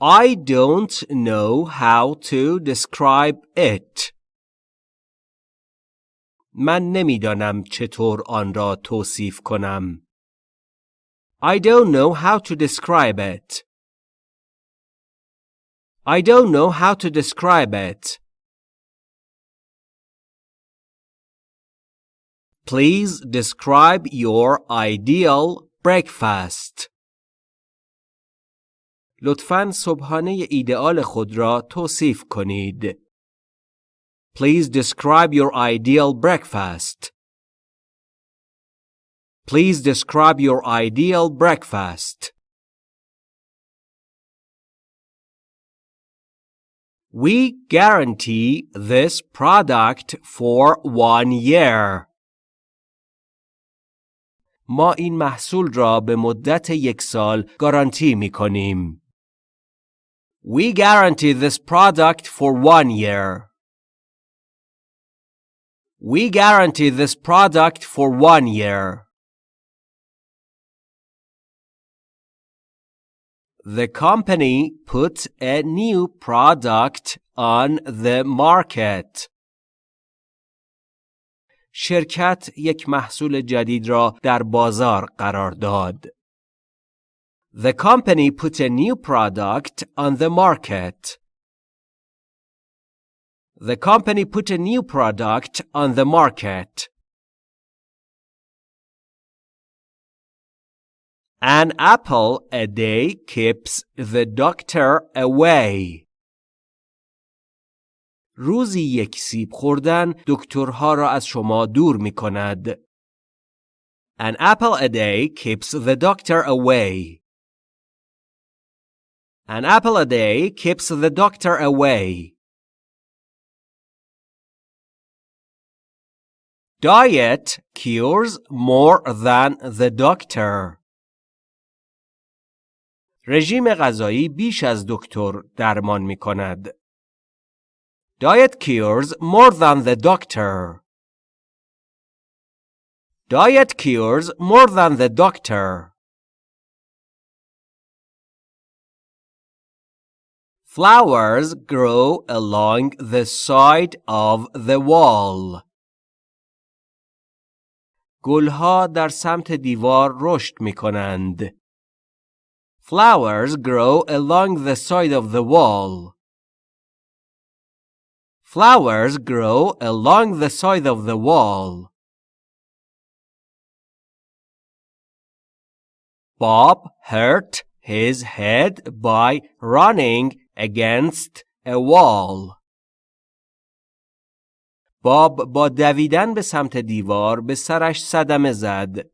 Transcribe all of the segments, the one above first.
I don't know how to describe it. من نمیدانم چطور آن را توصیف کنم. I don't know how to describe it. I don't know how to describe it. Please describe your ideal breakfast. لطفاً صبحانه ایدئال خود را توصیف کنید. Please describe your ideal breakfast. Please describe your ideal breakfast. We guarantee this product for one year. ما این محصول را به مدت یک سال گارانتی می کنیم. We guarantee this product for one year. We guarantee this product for one year. The company put a new product on the market. شرکت یک محصول جدید را در بازار قرار داد. The company put a new product on the market. The company put a new product on the market. An apple a day keeps the doctor away. روزی یک سیب خوردن دکترها را از شما دور می کند. An apple a day keeps the doctor away. An apple a day keeps the doctor away. Diet cures more than the doctor. رژیم غذایی بیش از دکتر درمان می کند. Diet cures more than the doctor. Diet cures more than the doctor. Flowers grow along the side of the wall. گلها در سمت دیوار رشد می کنند. Flowers grow along the side of the wall. Flowers grow along the side of the wall. Bob hurt his head by running against a wall. باب با دویدن به سمت دیوار به سرش صدمه زد.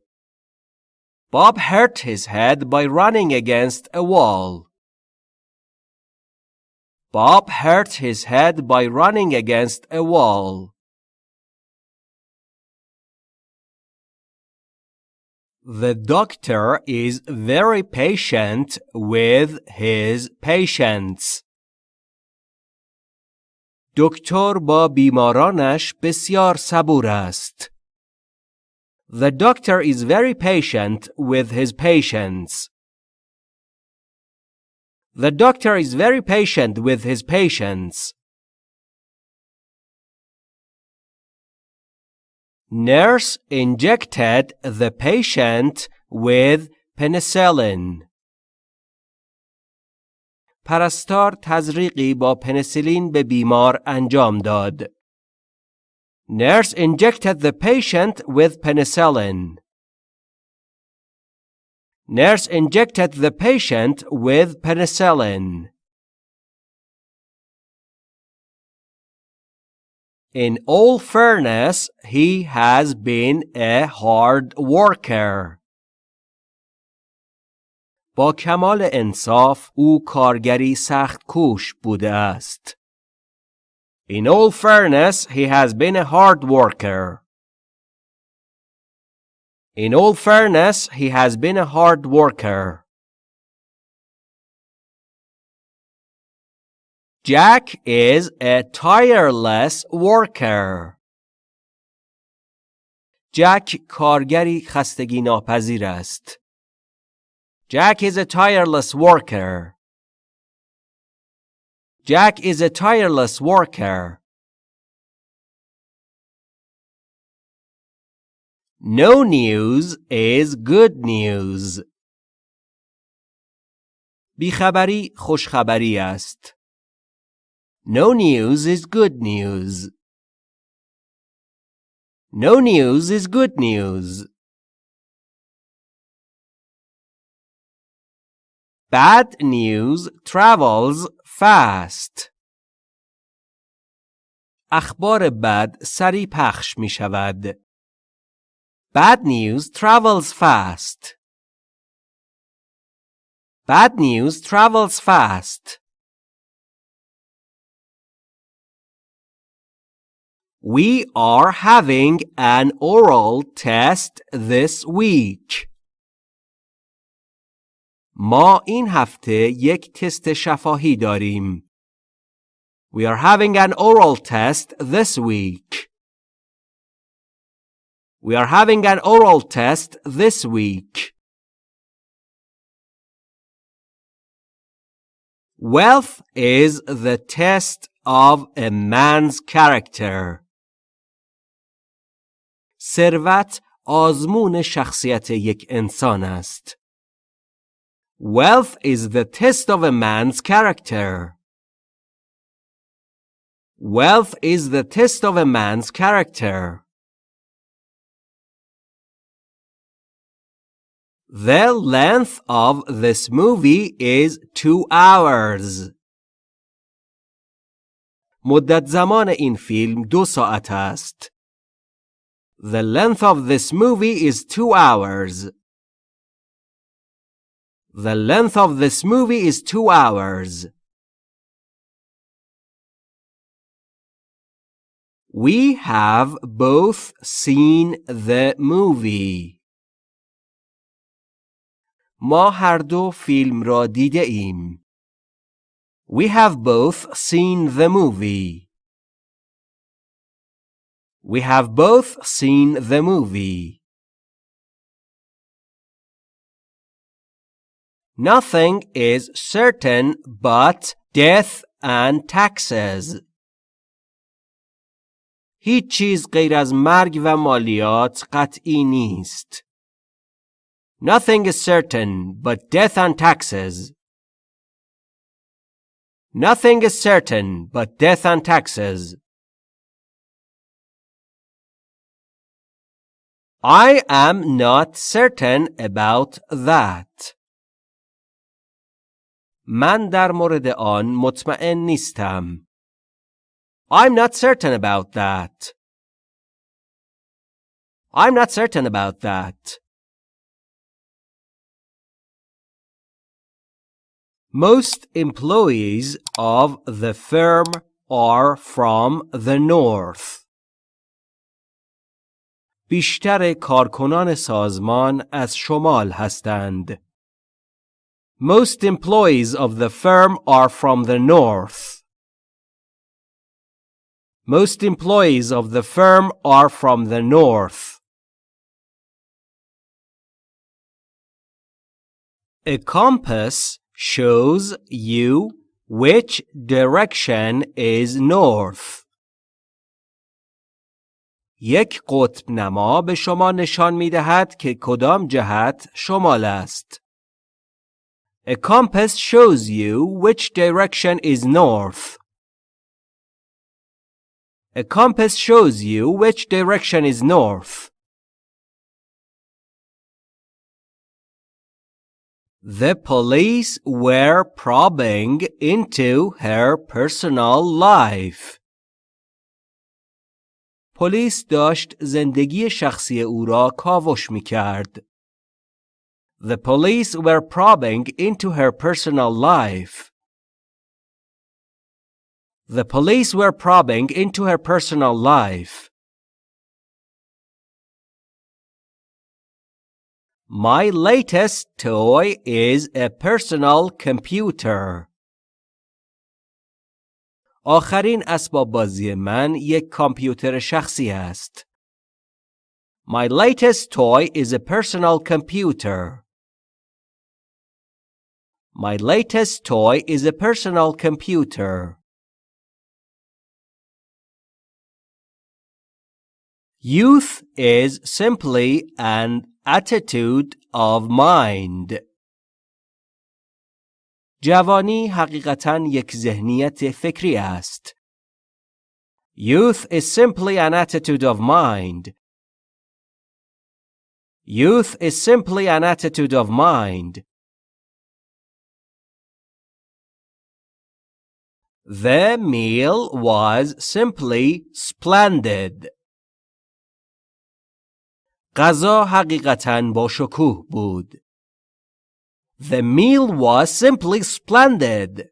Bob hurt his head by running against a wall. Bob hurt his head by running against a wall. The doctor is very patient with his patients. دکتر با بیمارانش بسیار صبور است. The doctor is very patient with his patients. The doctor is very patient with his patients. Nurse injected the patient with penicillin. پرستار تزریقی با پنیسیلین به بیمار انجام داد. Nurse injected the patient with penicillin. Nurse injected the patient with penicillin. In all fairness, he has been a hard worker. با کمال انصاف او کارگری سخت کوش بوده است. In all fairness, he has been a hard worker. In all fairness, he has been a hard worker. Jack is a tireless worker. جک کارگری خستگی ناپذیر است. Jack is a tireless worker. Jack is a tireless worker. No news is good news. بیخبری خوشخبری است. No news is good news. No news is good news. Bad news travels fast. اخبار بد سریع پخش می شود. Bad news travels fast. Bad news travels fast. We are having an oral test this week. ما این هفته یک تست شفاهی داریم. We are having an oral test this week. We are having an oral test this week. Wealth is the test of a man's character. ثروت آزمون شخصیت یک انسان است. Wealth is the test of a man's character. Wealth is the test of a man's character. The length of this movie is two hours. مدت زمان این فیلم دو ساعت است. The length of this movie is two hours. The length of this movie is two hours. We have both seen the movie. ما هر دو فیلم را دیده ایم. We have both seen the movie. We have both seen the movie. Nothing is certain but death and taxes. هیچ چیز غیر از مرگ و مالیات قطعی نیست. Nothing is certain but death and taxes. Nothing is certain but death and taxes. I am not certain about that. من در مورد آن مطمئن نیستم. I'm not certain about that. I'm not certain about that. Most employees of the firm are from the north. بیشتر کارکنان سازمان از شمال هستند. Most employees of the firm are from the north. Most employees of the firm are from the north. A compass shows you which direction is north. یک قطب نما به شما نشان می دهد که کدام جهت شمال است. A compass shows you which direction is north. A compass shows you which direction is north. The police were probing into her personal life. پلیس داشت زندگی شخصی او را کاوش می کرد. The police were probing into her personal life. The police were probing into her personal life. My latest toy is a personal computer. آخرین اسباب بازی من یک کامپیوتر شخصی است. My latest toy is a personal computer. My latest toy is a personal computer. Youth is simply an attitude of mind. جوانی حقیقتا یک ذهنیت فکری است. Youth is simply an attitude of mind. Youth is simply an attitude of mind. The meal was simply splendid. غذا حقیقتا با شکوه بود. The meal was simply splendid.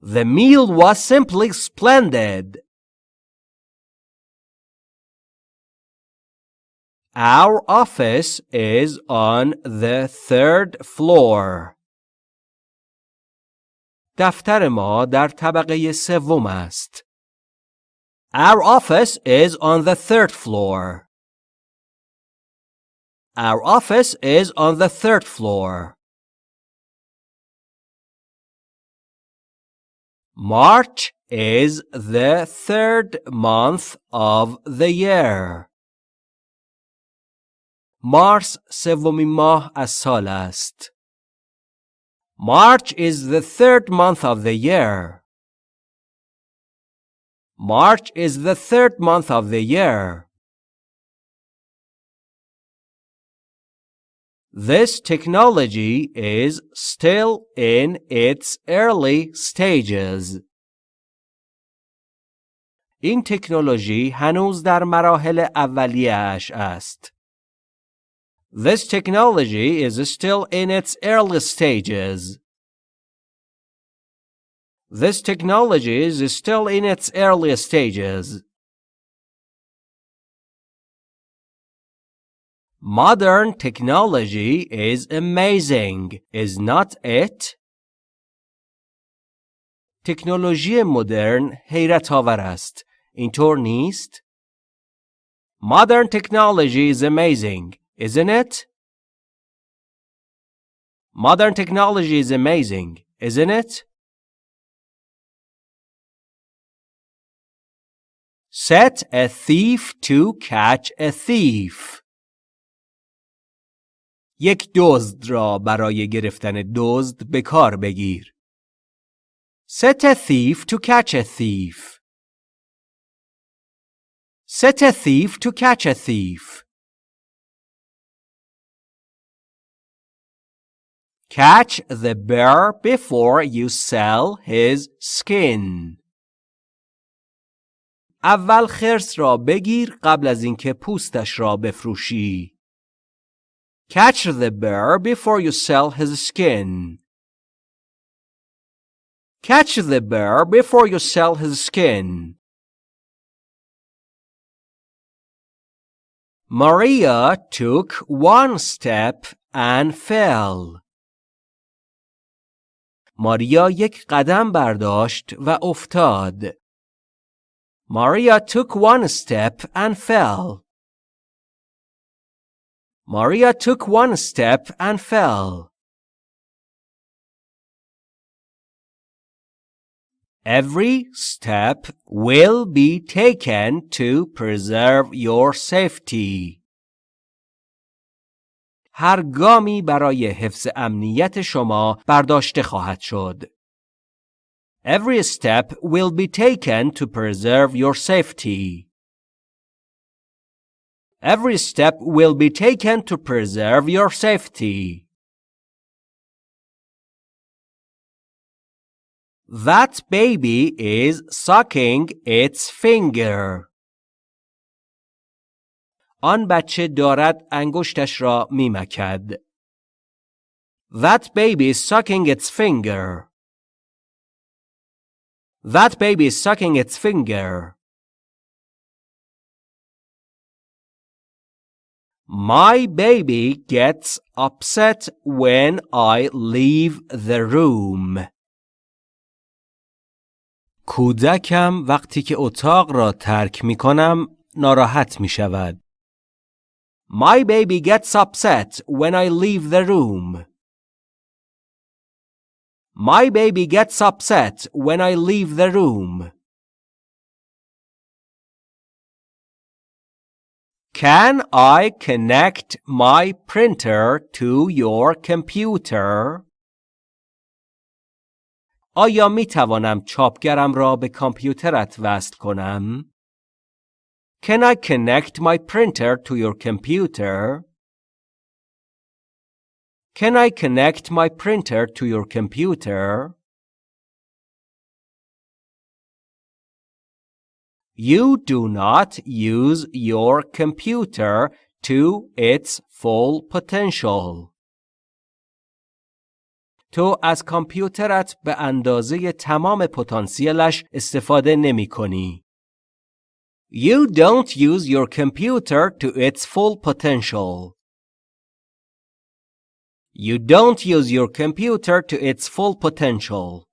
The meal was simply splendid. Our office is on the third floor. دفتر ما در طبقه سوم است. Our office is on the third floor. Our office is on the third floor. March is the third month of the year. مارس سومین ماه از سال است. March is the third month of the year. March is the third month of the year. This technology is still in its early stages. این تکنولوژی هنوز در مراحل اولیه‌اش است. This technology is still in its early stages. This technology is still in its early stages. Modern technology is amazing, is not it? تکنولوژی مدرن حیرت آور است. اینطور نیست؟ Modern technology is amazing, isn't it? Modern technology is amazing, isn't it? Set a thief to catch a thief. یک دزد را برای گرفتن دزد به کار بگیر. Set a thief to catch a thief. Set a thief to catch a thief. Catch the bear before you sell his skin. اول خرس را بگیر قبل از اینکه پوستش را بفروشی. Catch the bear before you sell his skin. Catch the bear before you sell his skin. Maria took one step and fell. ماریا یک قدم برداشت و افتاد. Maria took one step and fell. Maria took one step and fell. Every step will be taken to preserve your safety. هر گامی برای حفظ امنیت شما برداشته خواهد شد. Every step will be taken to preserve your safety. Every step will be taken to preserve your safety. That baby is sucking its finger. آن بچه دارد انگشتش را میمکد. That baby is sucking its finger. That baby is sucking its finger. My baby gets upset when I leave the room. کودکم وقتی که اتاق را ترک می کنم ناراحت می شود. My baby gets upset when I leave the room. My baby gets upset when I leave the room. Can I connect my printer to your computer? آیا می توانم چاپگرم را به کامپیوترت وصل کنم؟ Can I connect my printer to your computer? Can I connect my printer to your computer? You do not use your computer to its full potential. تو از کامپیوترت به اندازه تمام پتانسیلش استفاده نمی کنی. You don't use your computer to its full potential. You don't use your computer to its full potential.